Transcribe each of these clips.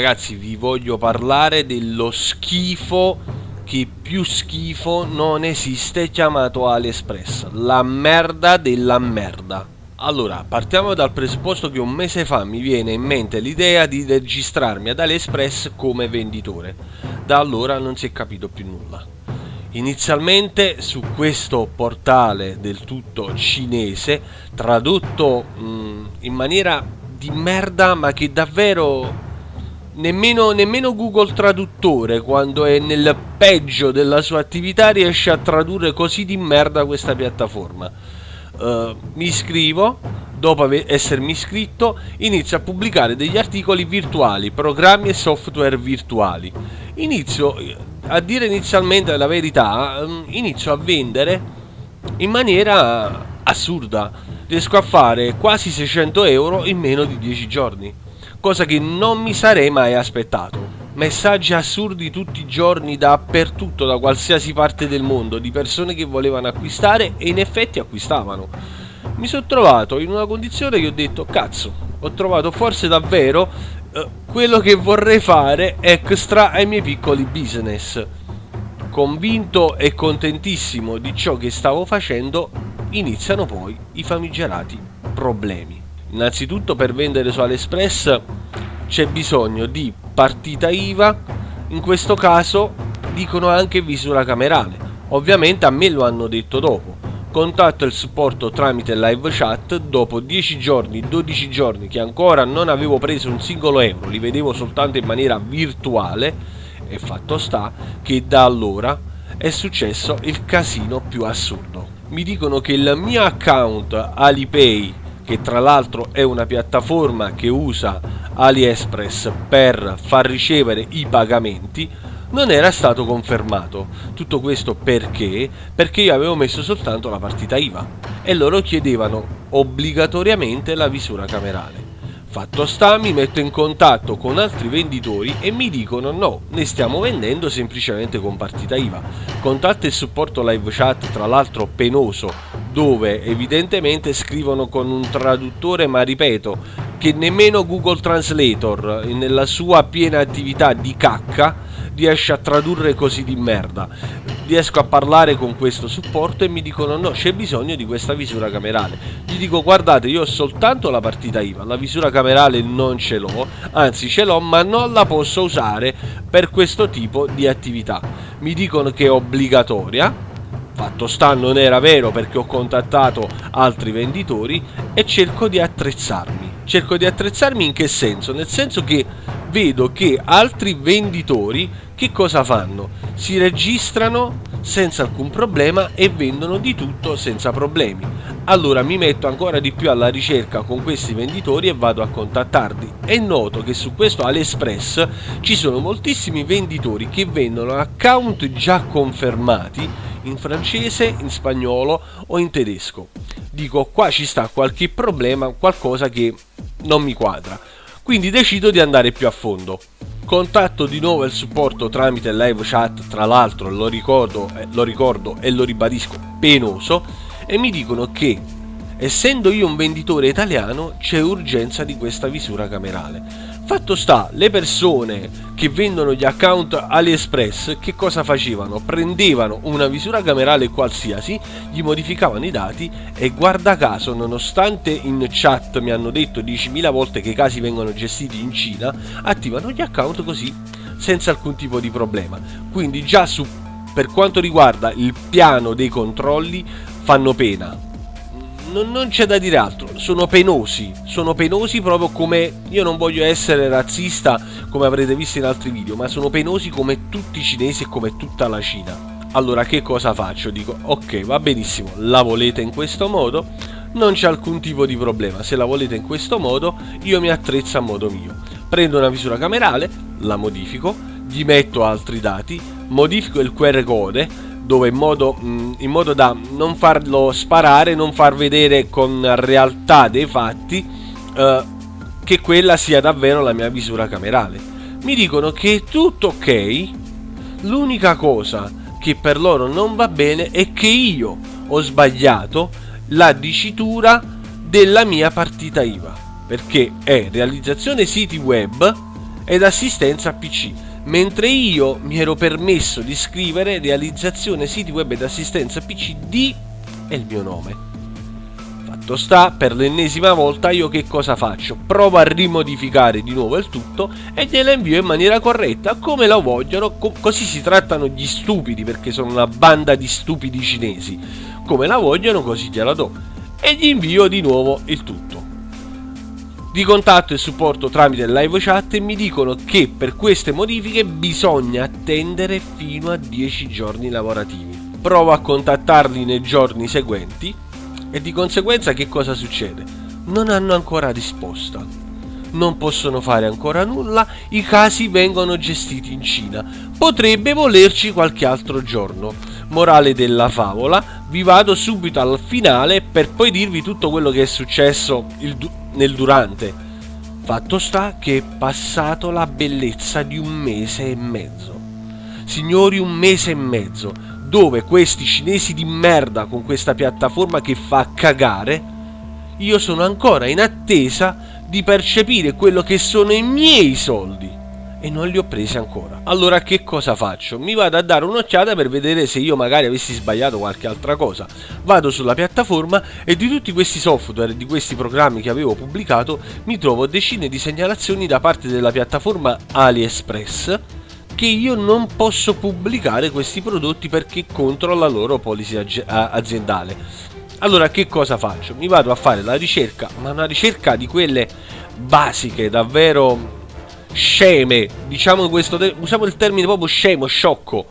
Ragazzi, vi voglio parlare dello schifo che più schifo non esiste chiamato AliExpress. La merda della merda. Allora, partiamo dal presupposto che un mese fa mi viene in mente l'idea di registrarmi ad AliExpress come venditore. Da allora non si è capito più nulla. Inizialmente su questo portale del tutto cinese, tradotto mh, in maniera di merda ma che davvero Nemmeno, nemmeno, Google Traduttore, quando è nel peggio della sua attività, riesce a tradurre così di merda questa piattaforma. Uh, mi iscrivo, dopo essermi iscritto, inizio a pubblicare degli articoli virtuali, programmi e software virtuali. Inizio a dire inizialmente la verità, um, inizio a vendere in maniera assurda. Riesco a fare quasi 600 euro in meno di 10 giorni cosa che non mi sarei mai aspettato. Messaggi assurdi tutti i giorni dappertutto, da qualsiasi parte del mondo, di persone che volevano acquistare e in effetti acquistavano. Mi sono trovato in una condizione che ho detto, cazzo, ho trovato forse davvero eh, quello che vorrei fare extra ai miei piccoli business. Convinto e contentissimo di ciò che stavo facendo, iniziano poi i famigerati problemi. Innanzitutto per vendere su AliExpress c'è bisogno di partita IVA, in questo caso dicono anche visura camerale. Ovviamente a me lo hanno detto dopo. Contatto il supporto tramite live chat, dopo 10 giorni, 12 giorni che ancora non avevo preso un singolo euro, li vedevo soltanto in maniera virtuale e fatto sta che da allora è successo il casino più assurdo. Mi dicono che il mio account Alipay che tra l'altro è una piattaforma che usa AliExpress per far ricevere i pagamenti, non era stato confermato. Tutto questo perché? Perché io avevo messo soltanto la partita IVA e loro chiedevano obbligatoriamente la visura camerale. Fatto sta, mi metto in contatto con altri venditori e mi dicono no, ne stiamo vendendo semplicemente con partita IVA. Contatta il supporto live chat, tra l'altro penoso, dove evidentemente scrivono con un traduttore, ma ripeto, che nemmeno Google Translator, nella sua piena attività di cacca, riesce a tradurre così di merda riesco a parlare con questo supporto e mi dicono no c'è bisogno di questa visura camerale. Gli dico guardate io ho soltanto la partita IVA la visura camerale non ce l'ho anzi ce l'ho ma non la posso usare per questo tipo di attività. Mi dicono che è obbligatoria fatto sta non era vero perché ho contattato altri venditori e cerco di attrezzarmi cerco di attrezzarmi in che senso nel senso che vedo che altri venditori che cosa fanno? Si registrano senza alcun problema e vendono di tutto senza problemi. Allora mi metto ancora di più alla ricerca con questi venditori e vado a contattarli. E noto che su questo AliExpress ci sono moltissimi venditori che vendono account già confermati in francese, in spagnolo o in tedesco. Dico qua ci sta qualche problema, qualcosa che non mi quadra. Quindi decido di andare più a fondo. Contatto di nuovo il supporto tramite live chat, tra l'altro lo ricordo, eh, lo ricordo e lo ribadisco, penoso, e mi dicono che essendo io un venditore italiano c'è urgenza di questa visura camerale. Fatto sta, le persone che vendono gli account AliExpress che cosa facevano? Prendevano una visura camerale qualsiasi, gli modificavano i dati e guarda caso, nonostante in chat mi hanno detto 10.000 volte che i casi vengono gestiti in Cina, attivano gli account così senza alcun tipo di problema. Quindi già su per quanto riguarda il piano dei controlli fanno pena non, non c'è da dire altro, sono penosi, sono penosi proprio come, io non voglio essere razzista come avrete visto in altri video, ma sono penosi come tutti i cinesi e come tutta la Cina. Allora che cosa faccio? Dico, ok, va benissimo, la volete in questo modo? Non c'è alcun tipo di problema, se la volete in questo modo io mi attrezzo a modo mio. Prendo una visura camerale, la modifico, gli metto altri dati, modifico il QR code, dove in modo, in modo da non farlo sparare, non far vedere con realtà dei fatti eh, che quella sia davvero la mia visura camerale. Mi dicono che è tutto ok, l'unica cosa che per loro non va bene è che io ho sbagliato la dicitura della mia partita IVA, perché è realizzazione siti web ed assistenza PC, mentre io mi ero permesso di scrivere realizzazione siti web ed assistenza PC di e il mio nome. Fatto sta, per l'ennesima volta io che cosa faccio? Provo a rimodificare di nuovo il tutto e gliela invio in maniera corretta come la vogliono, co- così si trattano gli stupidi perché sono una banda di stupidi cinesi. Come la vogliono così gliela do e gli invio di nuovo il tutto. Di contatto e supporto tramite live chat e mi dicono che per queste modifiche bisogna attendere fino a 10 giorni lavorativi. Provo a contattarli nei giorni seguenti e di conseguenza che cosa succede? Non hanno ancora risposta. Non possono fare ancora nulla, i casi vengono gestiti in Cina. Potrebbe volerci qualche altro giorno. Morale della favola, vi vado subito al finale per poi dirvi tutto quello che è successo du- nel durante. Fatto sta che è passato la bellezza di un mese e mezzo. Signori, un mese e mezzo dove questi cinesi di merda con questa piattaforma che fa cagare, io sono ancora in attesa di percepire quello che sono i miei soldi e non li ho presi ancora. Allora che cosa faccio? Mi vado a dare un'occhiata per vedere se io magari avessi sbagliato qualche altra cosa. Vado sulla piattaforma e di tutti questi software, di questi programmi che avevo pubblicato, mi trovo decine di segnalazioni da parte della piattaforma AliExpress che io non posso pubblicare questi prodotti perché contro la loro policy aziendale. Allora che cosa faccio? Mi vado a fare la ricerca, ma una ricerca di quelle basiche, davvero sceme, diciamo questo, usiamo il termine proprio scemo, sciocco.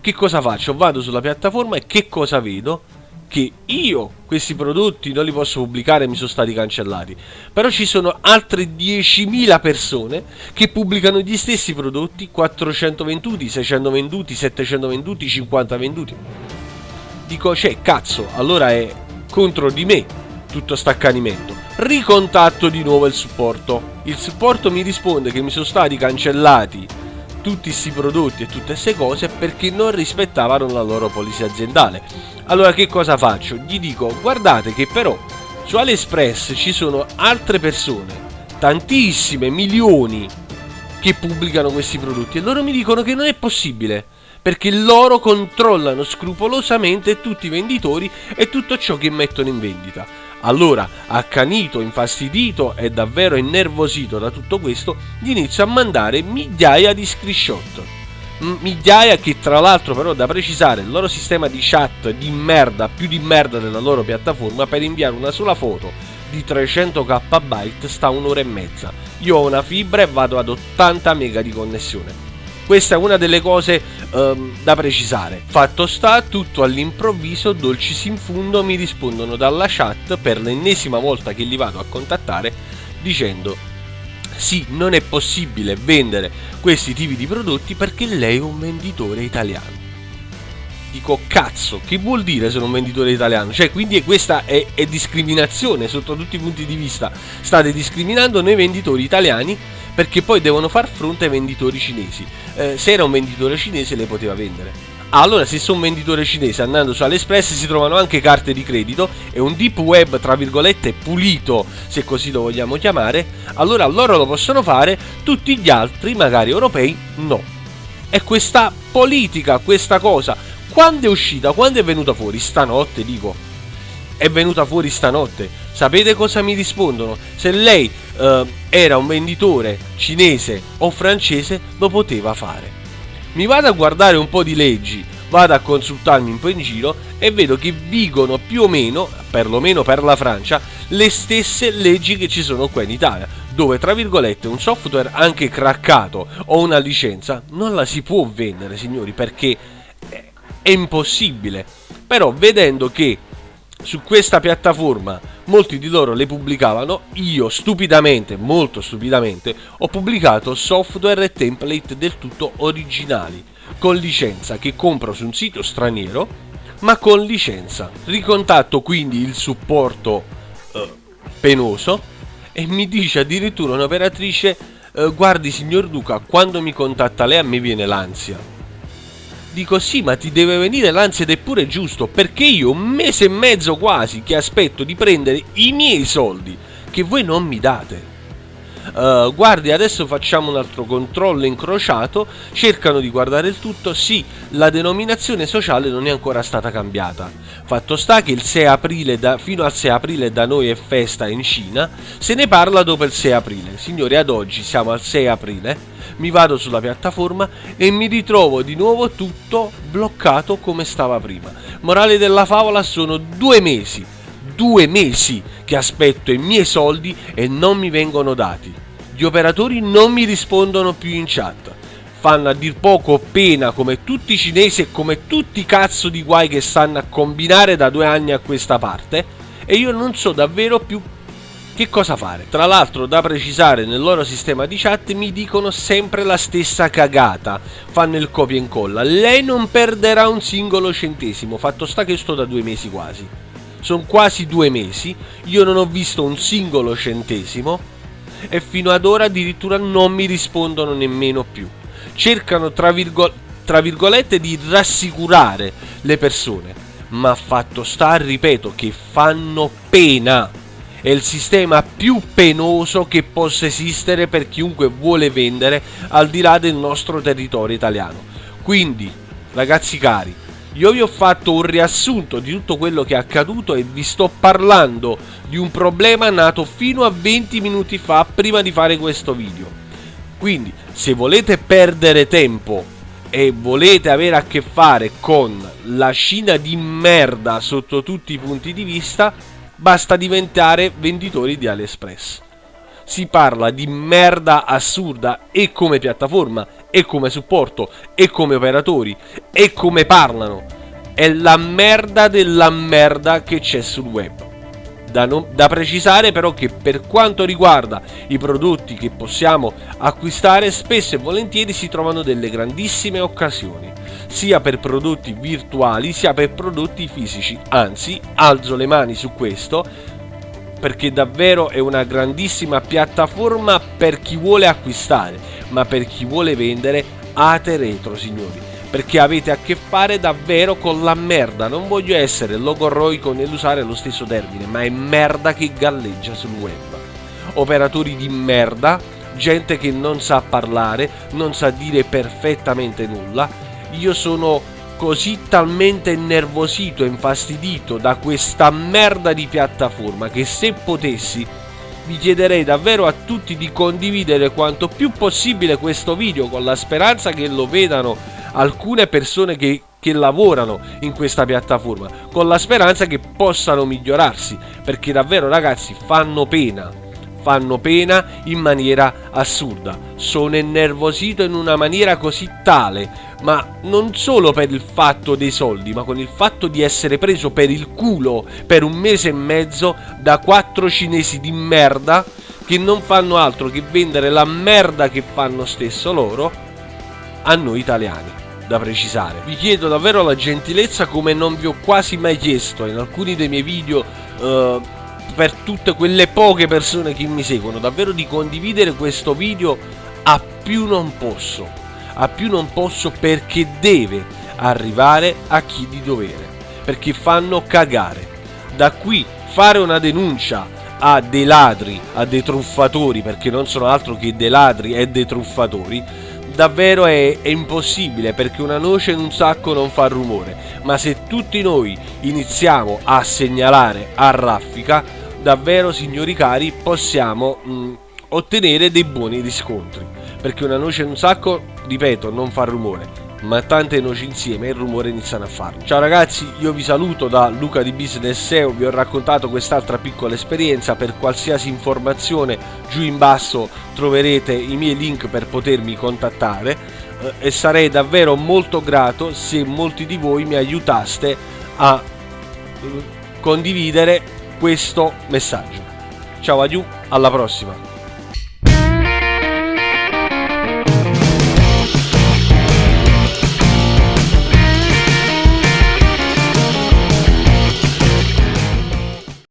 Che cosa faccio? Vado sulla piattaforma e che cosa vedo? che io questi prodotti non li posso pubblicare mi sono stati cancellati. Però ci sono altre 10.000 persone che pubblicano gli stessi prodotti, 400 venduti, 600 venduti, 700 venduti, 50 venduti. Dico, cioè, cazzo, allora è contro di me tutto sto accanimento. Ricontatto di nuovo il supporto. Il supporto mi risponde che mi sono stati cancellati tutti questi prodotti e tutte queste cose perché non rispettavano la loro polizia aziendale. Allora che cosa faccio? Gli dico guardate che però su AliExpress ci sono altre persone, tantissime, milioni, che pubblicano questi prodotti e loro mi dicono che non è possibile perché loro controllano scrupolosamente tutti i venditori e tutto ciò che mettono in vendita. Allora, accanito, infastidito e davvero innervosito da tutto questo, gli inizio a mandare migliaia di screenshot. Migliaia che tra l'altro però da precisare il loro sistema di chat di merda, più di merda della loro piattaforma per inviare una sola foto di 300 KB sta un'ora e mezza. Io ho una fibra e vado ad 80 mega di connessione questa è una delle cose um, da precisare. Fatto sta, tutto all'improvviso, dolcis in fundo mi rispondono dalla chat per l'ennesima volta che li vado a contattare dicendo sì, non è possibile vendere questi tipi di prodotti perché lei è un venditore italiano. Dico cazzo, che vuol dire sono un venditore italiano? Cioè, quindi questa è, è discriminazione sotto tutti i punti di vista. State discriminando noi venditori italiani perché poi devono far fronte ai venditori cinesi. Eh, se era un venditore cinese le poteva vendere. Allora, se sono un venditore cinese andando su AliExpress si trovano anche carte di credito e un deep web, tra virgolette, pulito, se così lo vogliamo chiamare, allora loro lo possono fare, tutti gli altri, magari europei, no. E questa politica, questa cosa, quando è uscita, quando è venuta fuori? Stanotte, dico. È venuta fuori stanotte. Sapete cosa mi rispondono? Se lei eh, era un venditore cinese o francese lo poteva fare. Mi vado a guardare un po' di leggi, vado a consultarmi un po' in giro e vedo che vigono più o meno, perlomeno per la Francia, le stesse leggi che ci sono qua in Italia, dove tra virgolette un software anche craccato o una licenza non la si può vendere, signori, perché è impossibile. Però vedendo che su questa piattaforma molti di loro le pubblicavano, io stupidamente, molto stupidamente, ho pubblicato software e template del tutto originali, con licenza che compro su un sito straniero, ma con licenza. Ricontatto quindi il supporto eh, penoso e mi dice addirittura un'operatrice, eh, guardi signor Duca, quando mi contatta lei a me viene l'ansia Dico sì, ma ti deve venire l'ansia ed è pure giusto, perché io un mese e mezzo quasi che aspetto di prendere i miei soldi, che voi non mi date. Uh, guardi adesso facciamo un altro controllo incrociato, cercano di guardare il tutto, sì, la denominazione sociale non è ancora stata cambiata. Fatto sta che il 6 aprile da, fino al 6 aprile da noi è festa in Cina, se ne parla dopo il 6 aprile. Signori, ad oggi siamo al 6 aprile mi vado sulla piattaforma e mi ritrovo di nuovo tutto bloccato come stava prima. Morale della favola sono due mesi, due mesi che aspetto i miei soldi e non mi vengono dati. Gli operatori non mi rispondono più in chat. Fanno a dir poco pena come tutti i cinesi e come tutti i cazzo di guai che stanno a combinare da due anni a questa parte e io non so davvero più che cosa fare? Tra l'altro da precisare nel loro sistema di chat mi dicono sempre la stessa cagata, fanno il copia e incolla, lei non perderà un singolo centesimo, fatto sta che sto da due mesi quasi. Sono quasi due mesi, io non ho visto un singolo centesimo e fino ad ora addirittura non mi rispondono nemmeno più. Cercano tra, virgo tra virgolette di rassicurare le persone, ma fatto sta, ripeto, che fanno pena è il sistema più penoso che possa esistere per chiunque vuole vendere al di là del nostro territorio italiano. Quindi, ragazzi cari, io vi ho fatto un riassunto di tutto quello che è accaduto e vi sto parlando di un problema nato fino a 20 minuti fa prima di fare questo video. Quindi, se volete perdere tempo e volete avere a che fare con la Cina di merda sotto tutti i punti di vista, basta diventare venditori di AliExpress. Si parla di merda assurda e come piattaforma, e come supporto, e come operatori, e come parlano. È la merda della merda che c'è sul web. Da, non, da, precisare però che per quanto riguarda i prodotti che possiamo acquistare spesso e volentieri si trovano delle grandissime occasioni sia per prodotti virtuali sia per prodotti fisici anzi alzo le mani su questo perché davvero è una grandissima piattaforma per chi vuole acquistare ma per chi vuole vendere ate retro signori perché avete a che fare davvero con la merda. Non voglio essere logorroico nell'usare lo stesso termine, ma è merda che galleggia sul web. Operatori di merda, gente che non sa parlare, non sa dire perfettamente nulla. Io sono così talmente innervosito e infastidito da questa merda di piattaforma che se potessi vi chiederei davvero a tutti di condividere quanto più possibile questo video con la speranza che lo vedano alcune persone che, che lavorano in questa piattaforma con la speranza che possano migliorarsi perché davvero ragazzi fanno pena fanno pena in maniera assurda sono innervosito in una maniera così tale ma non solo per il fatto dei soldi ma con il fatto di essere preso per il culo per un mese e mezzo da quattro cinesi di merda che non fanno altro che vendere la merda che fanno stesso loro a noi italiani da precisare. Vi chiedo davvero la gentilezza come non vi ho quasi mai chiesto in alcuni dei miei video uh, per tutte quelle poche persone che mi seguono, davvero di condividere questo video a più non posso, a più non posso perché deve arrivare a chi di dovere, perché fanno cagare. Da qui fare una denuncia a dei ladri, a dei truffatori, perché non sono altro che dei ladri e dei truffatori, davvero è, è, impossibile perché una noce in un sacco non fa rumore, ma se tutti noi iniziamo a segnalare a raffica, davvero signori cari possiamo mh, ottenere dei buoni riscontri, perché una noce in un sacco, ripeto, non fa rumore, ma tante noci insieme il rumore iniziano a farlo. Ciao ragazzi, io vi saluto da Luca di Business SEO, vi ho raccontato quest'altra piccola esperienza, per qualsiasi informazione giù in basso troverete i miei link per potermi contattare eh, e sarei davvero molto grato se molti di voi mi aiutaste a eh, condividere questo messaggio. Ciao adieu, alla prossima!